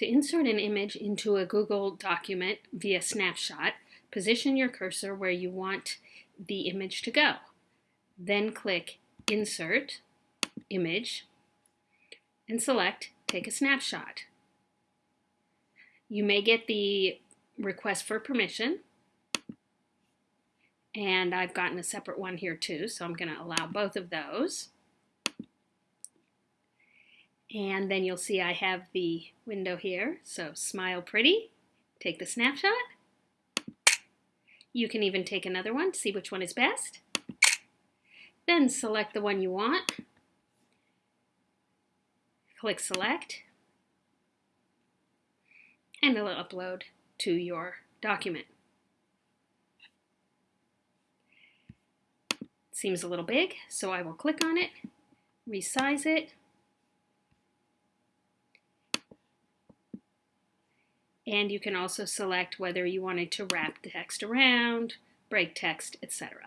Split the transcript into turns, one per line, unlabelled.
To insert an image into a Google document via snapshot, position your cursor where you want the image to go. Then click Insert, Image, and select Take a Snapshot. You may get the request for permission, and I've gotten a separate one here too, so I'm going to allow both of those. And then you'll see I have the window here. So smile pretty, take the snapshot. You can even take another one, to see which one is best. Then select the one you want. Click select. And it'll upload to your document. Seems a little big, so I will click on it, resize it, And you can also select whether you wanted to wrap the text around, break text, etc.